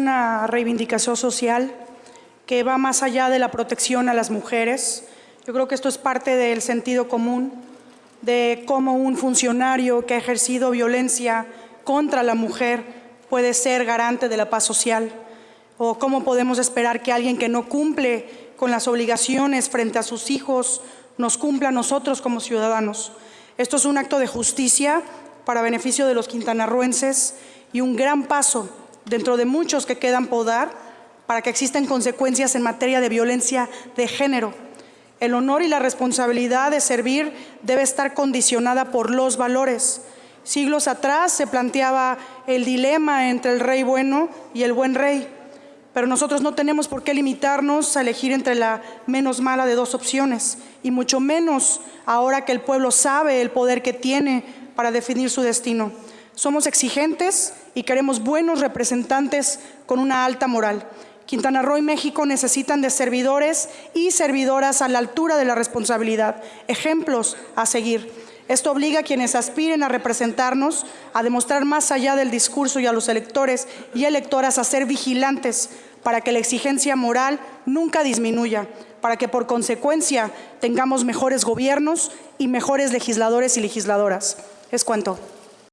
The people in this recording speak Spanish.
una reivindicación social que va más allá de la protección a las mujeres. Yo creo que esto es parte del sentido común de cómo un funcionario que ha ejercido violencia contra la mujer puede ser garante de la paz social o cómo podemos esperar que alguien que no cumple con las obligaciones frente a sus hijos nos cumpla a nosotros como ciudadanos. Esto es un acto de justicia para beneficio de los quintanarruenses y un gran paso dentro de muchos que quedan por dar para que existan consecuencias en materia de violencia de género. El honor y la responsabilidad de servir debe estar condicionada por los valores. Siglos atrás se planteaba el dilema entre el rey bueno y el buen rey, pero nosotros no tenemos por qué limitarnos a elegir entre la menos mala de dos opciones, y mucho menos ahora que el pueblo sabe el poder que tiene para definir su destino. Somos exigentes y queremos buenos representantes con una alta moral. Quintana Roo y México necesitan de servidores y servidoras a la altura de la responsabilidad, ejemplos a seguir. Esto obliga a quienes aspiren a representarnos a demostrar más allá del discurso y a los electores y electoras a ser vigilantes para que la exigencia moral nunca disminuya, para que por consecuencia tengamos mejores gobiernos y mejores legisladores y legisladoras. Es cuanto.